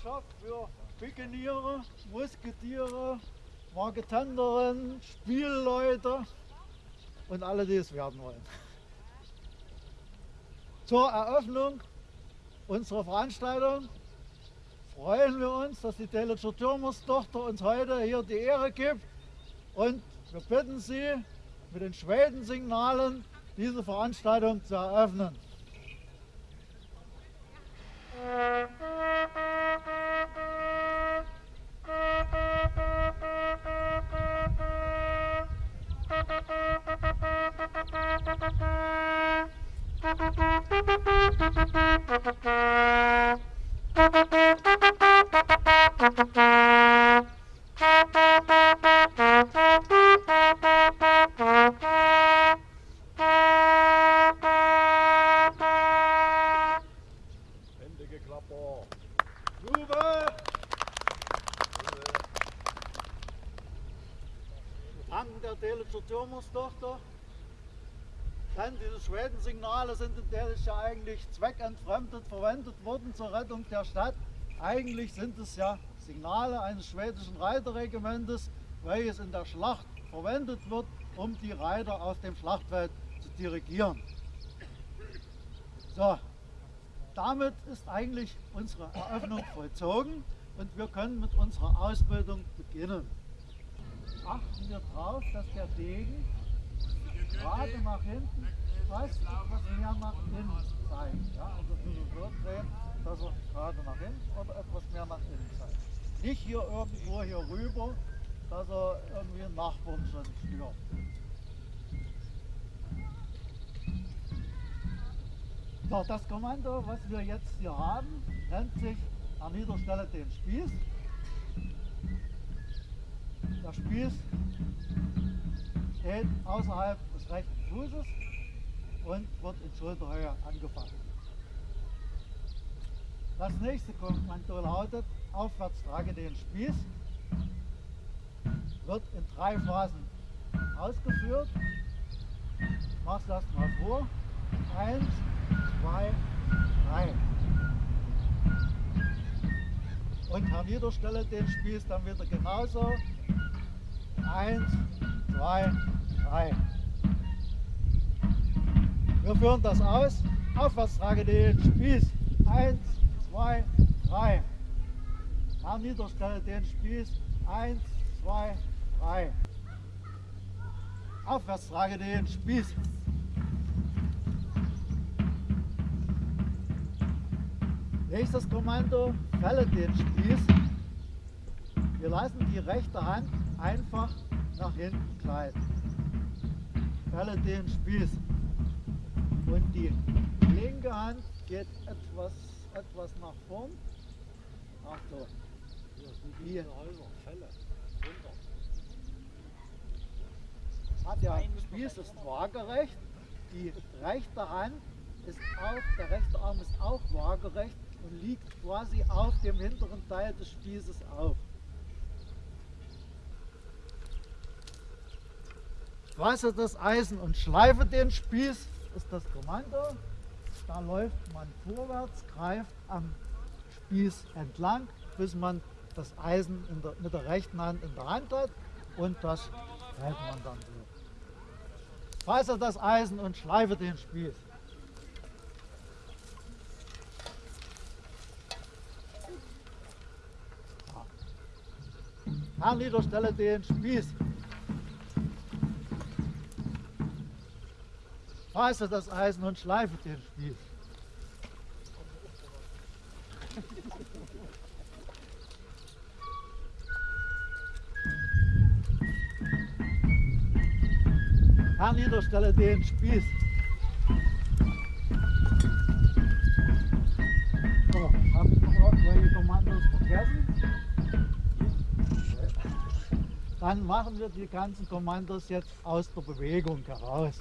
Gewerkschaft für Pikeniere, Musketiere, Marketenderin, Spielleute und alle, die es werden wollen. Zur Eröffnung unserer Veranstaltung freuen wir uns, dass die Delitzscher Türmerstochter uns heute hier die Ehre gibt und wir bitten Sie mit den Schwedensignalen diese Veranstaltung zu eröffnen. Türmerstochter. Denn diese Schwedensignale sind in Delitzsch ja eigentlich zweckentfremdet verwendet worden zur Rettung der Stadt. Eigentlich sind es ja Signale eines schwedischen Reiterregimentes, welches in der Schlacht verwendet wird, um die Reiter auf dem Schlachtfeld zu dirigieren. So, damit ist eigentlich unsere Eröffnung vollzogen und wir können mit unserer Ausbildung beginnen. Achten wir darauf, dass der Degen gerade nach hinten fast etwas mehr nach innen zeigt. Ja, also bisschen so drehen, dass er gerade nach hinten oder etwas mehr nach innen zeigt. Nicht hier irgendwo hier rüber, dass er irgendwie einen Nachbarn schon stört. So, das Kommando, was wir jetzt hier haben, nennt sich an Niederstelle den Spieß. Der Spieß steht außerhalb des rechten Fußes und wird in Schulterhöhe angefasst. Das nächste Kommando lautet, aufwärts trage den Spieß, wird in drei Phasen ausgeführt. Es erstmal vor. Eins, zwei, drei. Und herniederstelle den Spieß dann wieder genauso. Eins, zwei, drei. Wir führen das aus. Aufwärts trage den Spieß. Eins, zwei, drei. Herniederstelle den Spieß. Eins, zwei, drei. Aufwärts trage den Spieß. Nächstes Kommando, fälle den Spieß. Wir lassen die rechte Hand einfach nach hinten gleiten. Fälle den Spieß. Und die linke Hand geht etwas, etwas nach vorn. Achtung. Runter. hat der Spieß ist waagerecht. Die rechte Hand ist auch, der rechte Arm ist auch waagerecht und liegt quasi auf dem hinteren Teil des Spießes auf. Fasse das Eisen und schleife den Spieß, ist das Kommando. Da läuft man vorwärts, greift am Spieß entlang, bis man das Eisen der, mit der rechten Hand in der Hand hat und das hält man dann so. Fasse das Eisen und schleife den Spieß. Herniederstelle den Spieß. Fasse das Eisen und schleife den Spieß. Herniederstelle den Spieß. So, habe ich noch irgendwelche Kommandos vergessen? Dann machen wir die ganzen Kommandos jetzt aus der Bewegung heraus.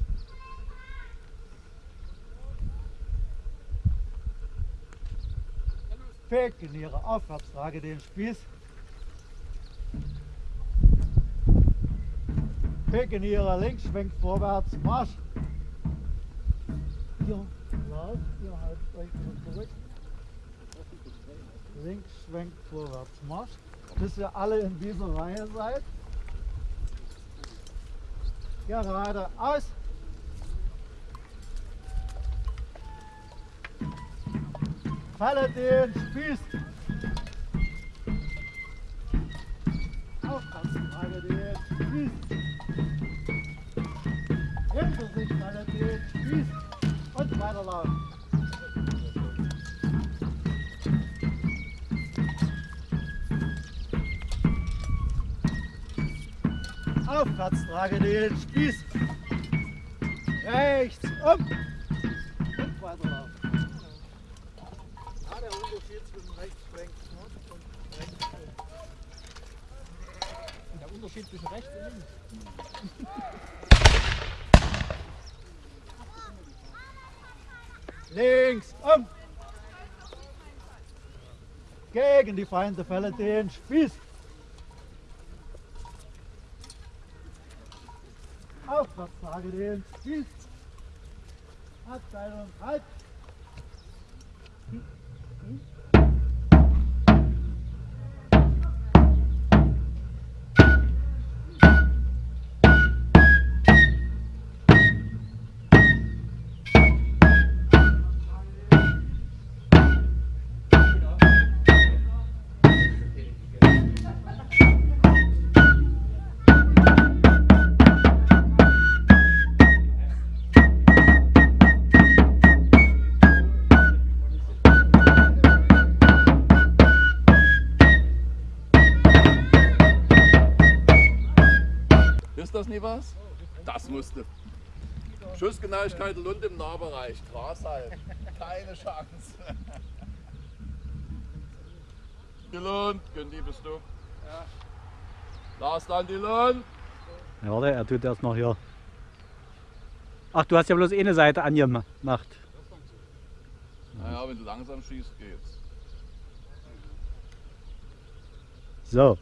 Pekeniere aufwärts, trage den Spieß. Pekeniere links, schwenkt vorwärts, Marsch. Ihr lauft, ihr haltet euch zurück. links schwenkt vorwärts machst, bis ihr alle in dieser Reihe seid. Geradeaus. Falle den Spieß. Aufpassen, falle den Spieß. Hinter sich falle den Spieß. Und weiterlaufen. Aufwärts trage den Spieß. Rechts um. Und weiterlaufen. Ja, der Unterschied zwischen rechts schwenkt und rechts schwenkt. Der Unterschied zwischen rechts und links. Links um. Gegen die Feinde fälle den Spieß. Aufwärts trage den Spieß. Abteilung halt. Was? Das musste. Schussgenauigkeit Lund im Nahbereich. Gras halt. Keine Chance. Die Lund, Gündi bist du? Ja. Lars dann die Lund. Ja, warte, er tut erst noch hier. Ach, du hast ja bloß eine Seite angemacht. Naja, wenn du langsam schießt, geht's. So.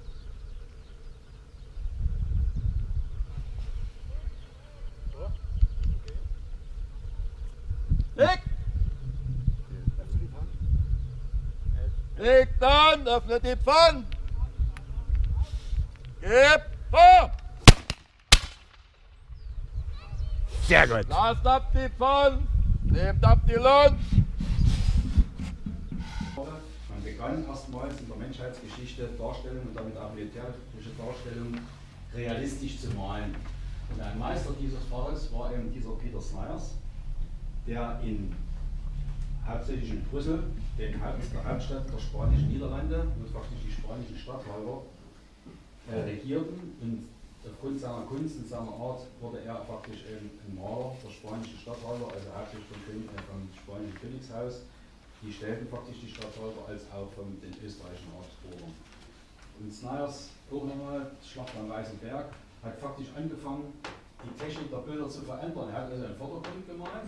Leg dann, öffne die Pfanne! Gib vor! Sehr gut. Lasst ab die Pfanne! Nehmt ab die Lund! Man begann erstmals in der Menschheitsgeschichte Darstellungen und damit auch militärische Darstellungen realistisch zu malen. Und ein Meister dieses Faches war eben dieser Peter Snyders, der in hauptsächlich in Brüssel, den Haupt, der Hauptstadt der spanischen Niederlande, wo faktisch die spanischen Statthalter äh, regierten. Und aufgrund seiner Kunst und seiner Art wurde er faktisch ein, Maler der spanischen Statthalter, also hauptsächlich vom, äh, vom spanischen Königshaus. Die stellten faktisch die Statthalter als auch von den österreichischen Habsburgern. Und Snyders, auch nochmal, Schlacht am Weißen Berg, hat faktisch angefangen, die Technik der Bilder zu verändern. Er hat also einen Vordergrund gemalt.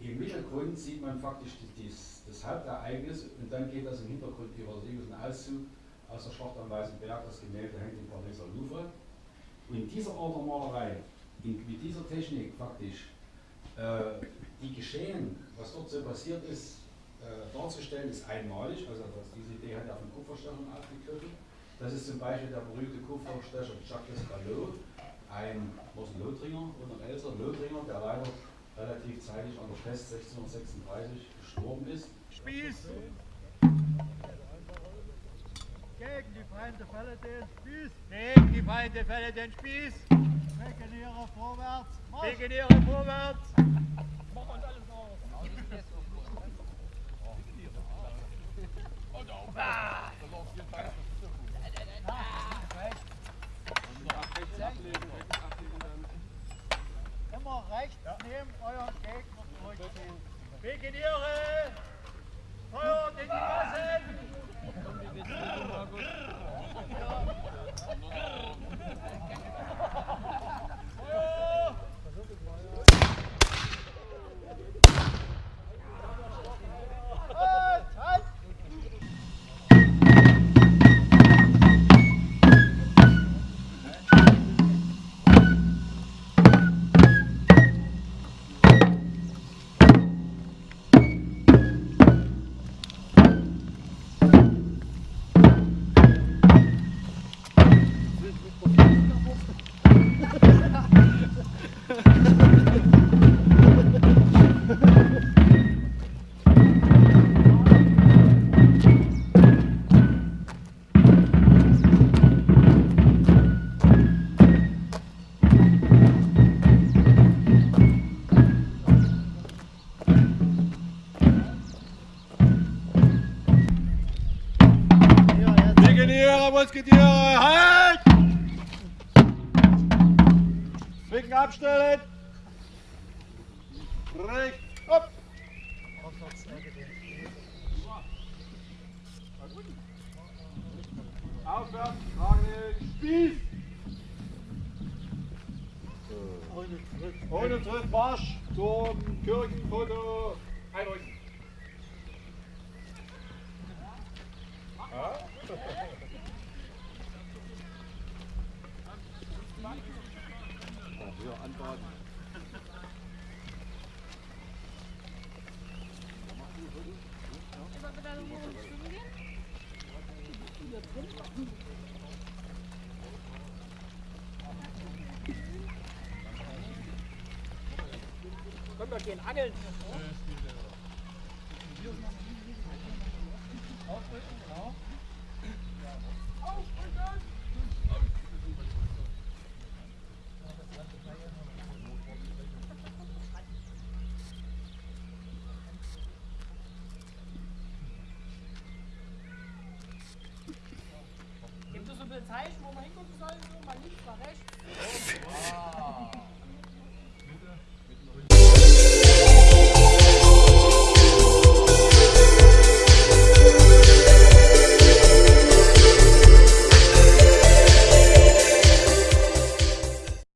Im Mittelgrund sieht man faktisch dies, das Hauptereignis und dann geht das im Hintergrund über Sie ein Auszug aus der Schlacht am Weißen Berg. Das Gemälde hängt im Pariser Louvre. Und in dieser Art der Malerei, in, mit dieser Technik faktisch, äh, die Geschehen, was dort so passiert ist, äh, darzustellen, ist einmalig. Also das, diese Idee hat er von Kupferstechern aufgegriffen. Das ist zum Beispiel der berühmte Kupferstecher Jacques Ballot, ein ein Lothringer oder ein älterer Lothringer, der leider relativ zeitig an der Pest 1636 gestorben ist. Spieß. Gegen die Feinde fälle den Spieß. Gegen die Feinde fälle den Spieß. Regeniere vorwärts. Marsch. Legionäre vorwärts. Mach uns alles auf. Immer rechts neben euren Gegner durchziehen. Legionäre. Feuert in die Gassen. Abstellen! Rechts, hopp! Aufwärts, tragen den Spieß! Ohne Tritt, Marsch zum Kirchenfoto. Einrücken. Gibt es so ein Zeichen, wo man hingucken soll? So, mal links, mal rechts?